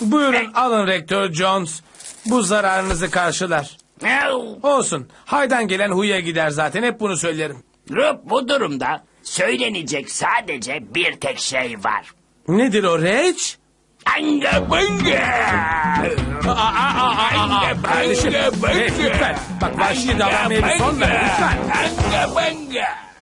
Buyurun alın Rektör Jones. Bu zararınızı karşılar. Olsun. Haydan gelen huya gider zaten. Hep bunu söylerim. Rup bu durumda söylenecek sadece bir tek şey var. Nedir o Reç? Anga banga. Anga Kardeşim, banga Reç lütfen. Bak vahşi davranmaya bir son ver lütfen. Anga banga.